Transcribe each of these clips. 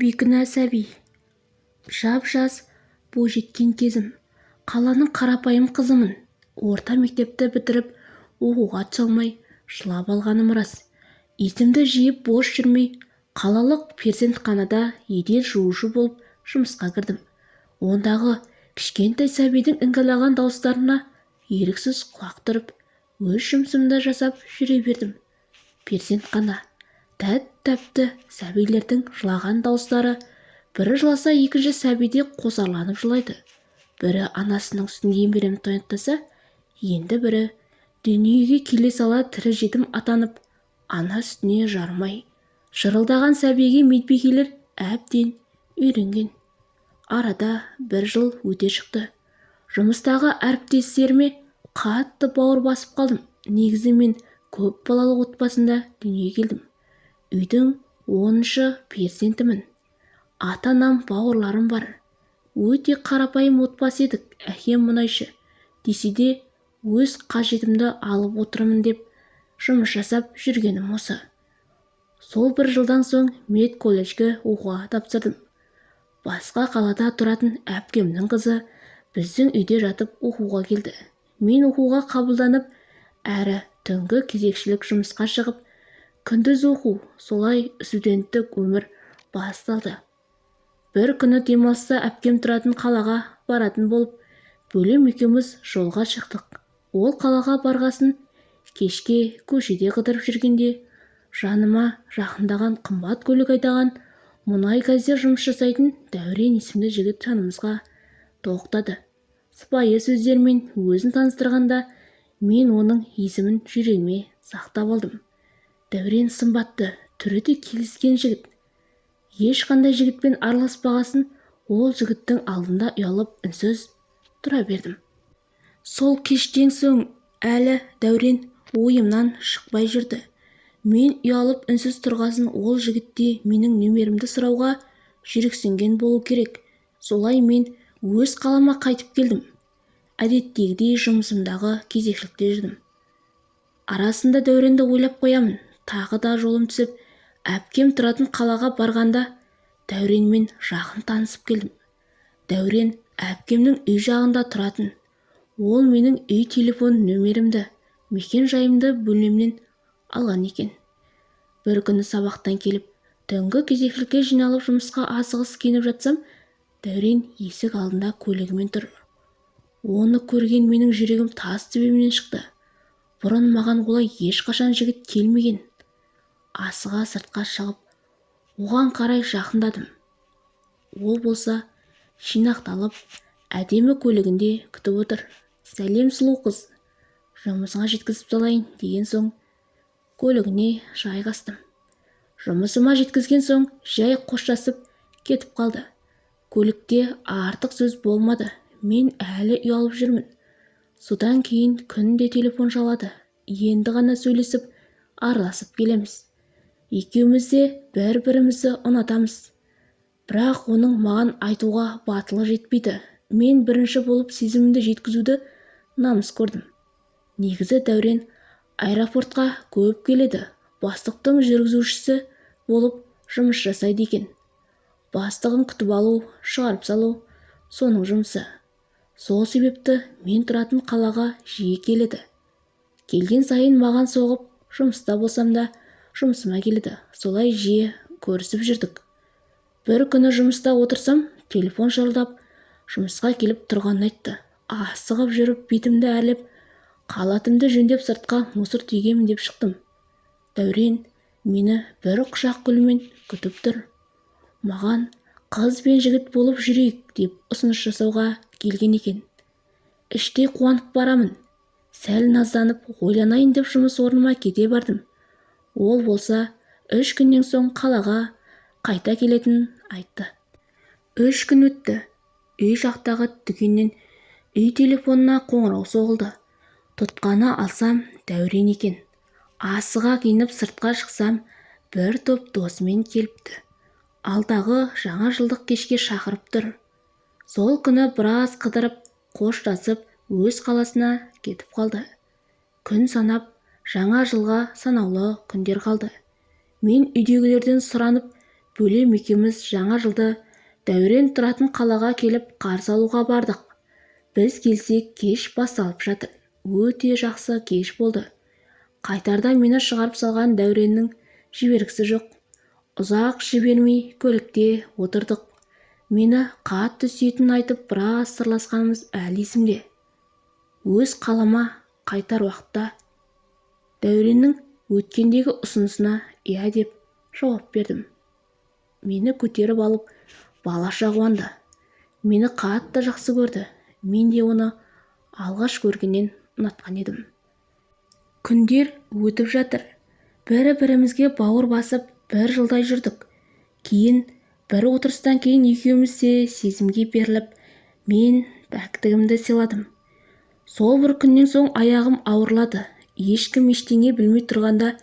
бейкүнә сәби. Жап-жас бойжеткен кезім. Қаланың қарапайым қызымын. Орта мектепті бітіріп оқуға түсе алмай жылап алғаным рас. Есімді жиып бос жүрмей қалалық перзентханада еден жуушы болып жұмысқа кірдім. Ондағы кішкентай сәбидің іңкілаған дауыстарына еріксіз құлақ түріп өз жұмысымды жасап жүре бердім. Перзентхана. Тәп-тәпті сәбилердің жылаған дауыстары бірі жыласа екінші сәби де қосарланып жылайды. Бірі анасының сүтін еміремін тойнақтаса енді бірі дүниеге келе сала тірі жетім атанып ана сүтіне жарымай. Жырылдаған сәбиге медбикелер әбден үйренген. Арада бір жыл өте шықты. Жұмыстағы әріптестеріме қатты бауыр басып қалдым. Негізі мен көп балалы отбасында дүниеге келдім. Үйдің оныншы перзентімін. Ата-анам бауырларым бар. Өте қарапайым отбасы едік әкем мұнайшы. Десе де өз қажетімді алып отырмын деп жұмыс жасап жүргенім осы. Сол бір жылдан соң медколледжге оқуға тапсырдым. Басқа қалада тұратын әпкемнің қызы біздің үйде жатып оқуға келді. Мен оқуға қабылданып әрі түнгі кезекшілік жұмысқа шығып күндіз оқу солай студенттік өмір басталды. Бір күні демалыста әпкем тұратын қалаға баратын болып бөлем екеуміз жолға шықтық. Ол қалаға барғасын кешке көшеде қыдырып жүргенде жаныма жақындаған қымбат көлік айдаған мұнай газде жұмыс жасайтын дәурен есімді жігіт жанымызға тоқтады. Сыпайы сөздермен өзін таныстырғанда мен оның есімін жүрегіме сақтап алдым. Дәурен сымбатты. Түрі де келіскен жігіт. Ешқандай жігітпен араласпағасын ол жігіттің алдында ұялып үнсіз тұра бердім. Сол кештен соң әлі дәурен ойымнан шықпай жүрді. Мен ұялып үнсіз тұрғасын ол жігіт те менің нөмерімді сұрауға жүрексінген болу керек. Солай мен өз қалама қайтып келдім. Әдеттегідей жұмысымдағы кезекшілікте жүрдім. Арасында дәуренді ойлап қоямын. Тағы да жолым түсіп әпкем тұратын қалаға барғанда дәуренмен жақын танысып келдім. Дәурен әпкемнің үй жағында тұратын. Ол менің үй телефон нөмерімді мекен-жайымды бөлмемнен алған екен. Бір күні сабақтан келіп түнгі кезекшілікке жиналып жұмысқа асығыс киініп жатсам дәурен есік алдында көлігімен тұр. Оны көрген менің жүрегім тас төбемнен шықты. Бұрын маған олай ешқашан жігіт келмеген. Асыға сыртқа шығып оған қарай жақындадым. Ол болса жинақталып әдемі көлігінде күтіп отыр. Сәлем сұлу қыз жұмысыңа жеткізіп салайын деген соң көлігіне жайғастым жұмысыма жеткізген соң жай қоштасып кетіп қалды. Көлікте артық сөз болмады. Мен әлі ұялып жүрмін. Содан кейін күнде телефон шалады. Енді ғана сөйлесіп араласып келеміз екеуміз де бір-бірімізді ұнатамыз. Бірақ оның маған айтуға батылы жетпейді. Мен бірінші болып сезімімді жеткізуді намыс көрдім. Негізі дәурен аэропортқа көп келеді. Бастықтың жүргізушісі болып жұмыс жасайды екен. Бастығын күтіп алу шығарып салу соның жұмысы. Сол себепті мен тұратын қалаға жиі келеді. Келген сайын маған соғып жұмыста болсам да жұмысыма келеді. Солай жиі көрісіп жүрдік. Бір күні жұмыста отырсам телефон шырылдап жұмысқа келіп тұрғанын айтты. Асығып жүріп бетімді әрлеп қалатымды жөндеп сыртқа мусор түйгемін деп шықтым. Дәурен мені бір құшақ гүлмен күтіп тұр. Маған қыз бен жігіт болып жүрейік деп ұсыныс жасауға келген екен. Іштей қуанып барамын. Сәл назданып ойланайын деп жұмыс орныма кете бардым. Ол болса үш күннен соң қалаға қайта келетінін айтты. Үш күн өтті. Үй жақтағы дүкеннен үй телефонына қоңырау соғылды. Тұтқаны алсам дәурен екен. Асыға киініп сыртқа шықсам бір топ досымен келіпті. Алдағы жаңа жылдық кешке шақырып тұр. Сол күні біраз қыдырып қоштасып өз қаласына кетіп қалды. Күн санап жаңа жылға санаулы күндер қалды. Мен үйдегілерден сұранып бөлем екеуміз жаңа жылды дәурен тұратын қалаға келіп қарсы алуға бардық. Біз келсек кеш басталып жатыр. Өте жақсы кеш болды. Қайтарда мені шығарып салған дәуреннің жібергісі жоқ. Ұзақ жібермей көлікте отырдық. Мені қатты сүйетінін айтып біраз сырласқанымыз әлі есімде. Өз қалама қайтар уақытта дәуреннің өткендегі ұсынысына иә деп жауап бердім. Мені көтеріп алып балаша қуанды мені қатты жақсы көрді. Мен де оны алғаш көргеннен ұнатқан едім. Күндер өтіп жатыр. Бір-бірімізге бауыр басып бір жылдай жүрдік. Кейін бір отырыстан кейін екеуміз де сезімге беріліп мен пәктігімді сыйладым. Сол бір күннен соң аяғым ауырлады. Ешкім ештеңе білмей тұрғанда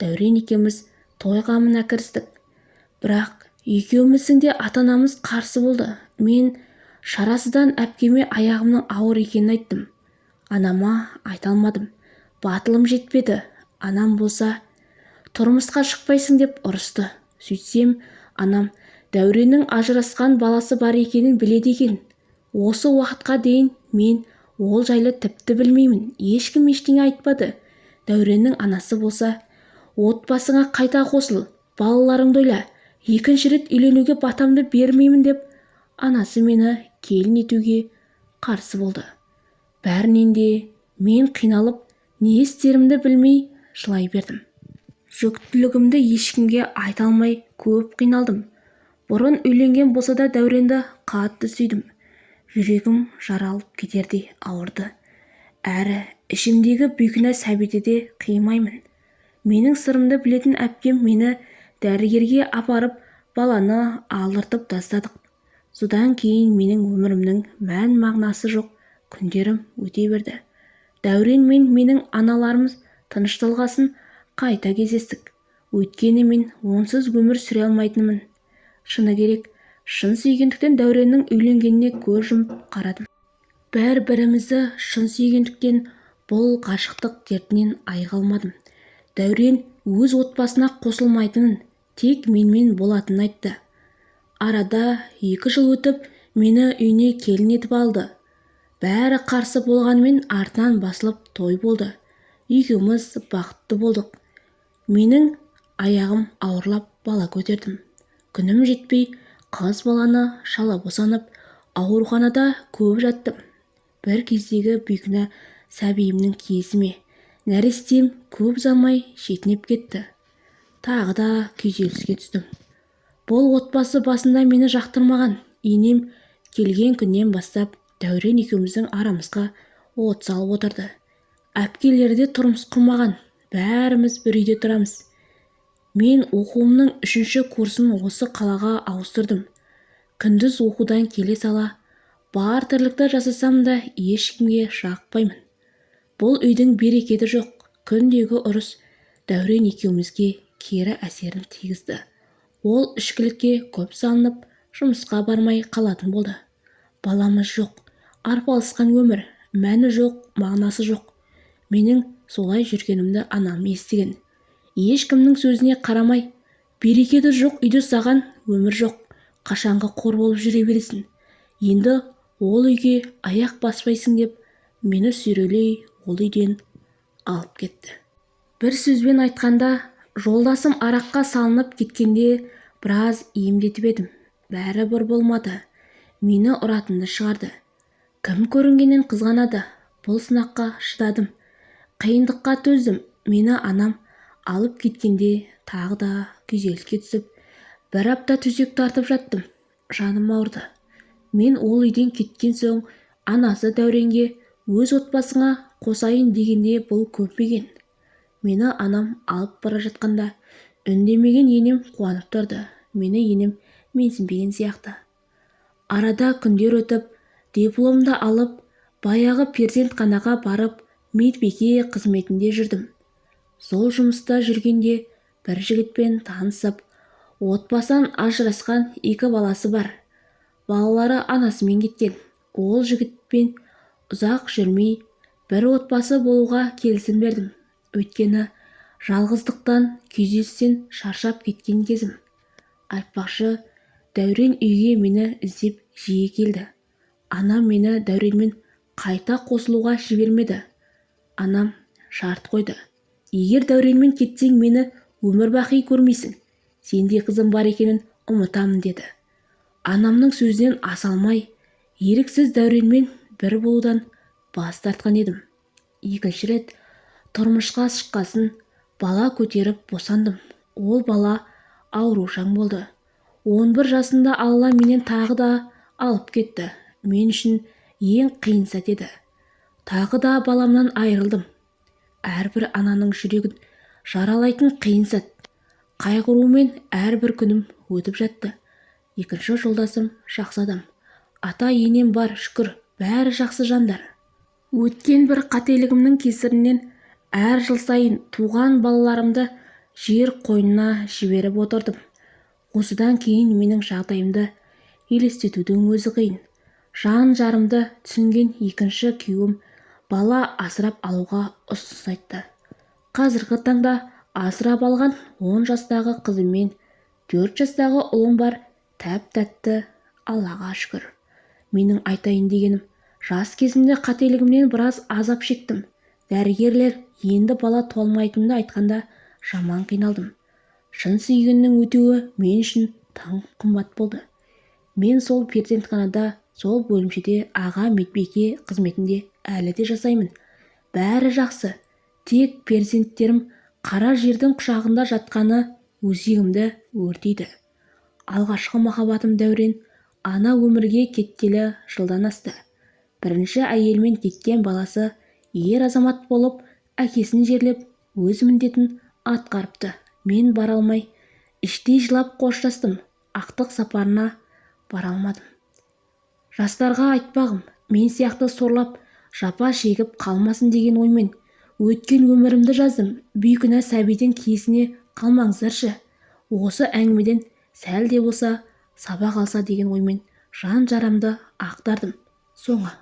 дәурен екеуміз той қамына кірістік. Бірақ екеуміздің де ата-анамыз қарсы болды. Мен шарасыздан әпкеме аяғымның ауыр екенін айттым. Анама айта алмадым. Батылым жетпеді. Анам болса тұрмысқа шықпайсың деп ұрысты. Сөйтсем анам дәуреннің ажырасқан баласы бар екенін біледі екен. Осы уақытқа дейін мен ол жайлы тіпті білмеймін. Ешкім ештеңе айтпады. Дәуреннің анасы болса отбасыңа қайта қосыл балаларыңды ойла екінші рет үйленуге батамды бермеймін деп анасы мені келін етуге қарсы болды. Бәрінен де мен қиналып не істерімді білмей жылай бердім. Жүктілігімді ешкімге айта алмай көп қиналдым. Бұрын үйленген болса да дәуренді қатты сүйдім. Жүрегім жаралып кетердей ауырды. Әрі ішімдегі бейкүнә сәбиді де қимаймын. Менің сырымды білетін әпкем мені дәрігерге апарып баланы алдыртып тастадық. Содан кейін менің өмірімнің мән-мағынасы жоқ күндерім өте берді. Дәурен мен менің аналарымыз тыныш қайта кездестік. Өйткені мен онсыз өмір сүре алмайтынмын. Шыны керек шын сүйгендіктен дәуреннің үйленгеніне көз жұмып қарадым бір-бірімізді шын сүйгендіктен бұл ғашықтық дертінен айыға алмадым. Дәурен өз отбасына қосылмайтынын тек менімен болатынын айтты. Арада екі жыл өтіп мені үйіне келін етіп алды. Бәрі қарсы болғанымен артынан басылып той болды. Екеуміз бақытты болдық. Менің аяғым ауырлап бала көтердім. Күнім жетпей қыз баланы шала босанып ауруханада көп жаттым. Бір кездегі бейкүнә сәбиімнің киесі ме? Нәрестем көп ұзамай шетінеп кетті. Тағы да күйзеліске түстім. Бұл отбасы басында мені жақтырмаған. Енем келген күннен бастап дәурен екеуміздің арамызға от салып отырды. Әпкелері де тұрмыс құрмаған. Бәріміз бір үйде тұрамыз. Мен оқуымның үшінші курсын осы қалаға ауыстырдым. Күндіз оқудан келе сала бар тірлікті жасасам да ешкімге жақпаймын. Бұл үйдің берекеті жоқ күндегі ұрыс дәурен екеумізге кері әсерін тигізді. Ол ішкілікке көп салынып жұмысқа бармай қалатын болды. Баламыз жоқ арпалысқан өмір мәні жоқ мағынасы жоқ. Менің солай жүргенімді анам естіген. Ешкімнің сөзіне қарамай берекеті жоқ үйде саған өмір жоқ қашанғы қор болып жүре бересің. Енді ол үйге аяқ баспайсың деп мені сүйрелей ол үйден алып кетті. Бір сөзбен айтқанда жолдасым араққа салынып кеткенде біраз емдетіп едім. Бәрібір болмады. Мені ұратынды шығарды. Кім көрінгеннен қызғанады. Бұл сынаққа шыдадым. Қиындыққа төздім. Мені анам алып кеткенде тағы да күйзеліске түсіп бір апта төсек тартып жаттым. Жаным ауырды. Мен ол үйден кеткен соң анасы дәуренге өз отбасыңа қосайын дегенде бұл көнбеген мені анам алып бара жатқанда үндемеген енем қуанып тұрды. Мені енем менсінбеген сияқты. Арада күндер өтіп дипломды алып баяғы перзентханаға барып медбике қызметінде жүрдім. Сол жұмыста жүргенде бір жігітпен танысып отбасынан ажырасқан екі баласы бар. Балалары анасымен кеткен. Ол жігітпен ұзақ жүрмей бір отбасы болуға келісім бердім. Өйткені жалғыздықтан күйзелістен шаршап кеткен кезім. Айтпақшы дәурен үйге мені іздеп жиі келді. Анам мені дәуренмен қайта қосылуға жібермеді. Анам шарт қойды. Егер дәуренмен кетсең мені өмір-бақи көрмейсің. Сендей қызым бар екенін ұмытамын деді. Анамның сөзінен аса алмай еріксіз дәуренмен бір болудан бас тартқан едім. Екінші рет тұрмысқа шыққасын бала көтеріп босандым. Ол бала аурушаң болды. Он бір жасында алла менен тағы да алып кетті. Мен үшін ең қиын сәт еді. Тағы да баламнан айырылдым. Әрбір ананың жүрегін жаралайтын қиын сәт. Қайғырумен әрбір күнім өтіп жатты. Екінші жолдасым жақсы адам. Ата-енем бар шүкір. Бәрі жақсы жандар. Өткен бір қателігімнің кесірінен әр жыл сайын туған балаларымды жер қойнына жіберіп отырдым. Осыдан кейін менің жағдайымды елестетудің өзі қиын. Жан-жарымды түсінген екінші күйеуім бала асырап алуға ұсыныс айтты. Қазіргі таңда асырап алған он жастағы қызым мен төрт жастағы ұлым бар тәп-тәтті аллаға шүкір. Менің айтайын дегенім жас кезімде қателігімнен біраз азап шектім. Дәрігерлер енді бала туа алмайтынымды айтқанда жаман қиналдым. Шын сүйгеннің өтеуі мен үшін тым қымбат болды. Мен сол перзентханада сол бөлімшеде аға медбике қызметінде әлі де жасаймын. Бәрі жақсы. Тек перзенттерім қара жердің құшағында жатқаны өзегімді өртейді. Алғашқы махаббатым дәурен ана өмірге кеткелі жылдан асты. Бірінші әйелмен кеткен баласы ер азамат болып әкесін жерлеп өз міндетін атқарыпты. Мен бара алмай іштей жылап қоштастым. Ақтық сапарына бара алмадым. Жастарға айтпағым мен сияқты сорлап жапа шегіп қалмасын деген оймен өткен өмірімді жаздым бейкүнә сәбидің киесіне қалмаңыздаршы осы әңгімеден сәл де болса сабақ алса деген оймен жан-жарамды ақтардым. Соңы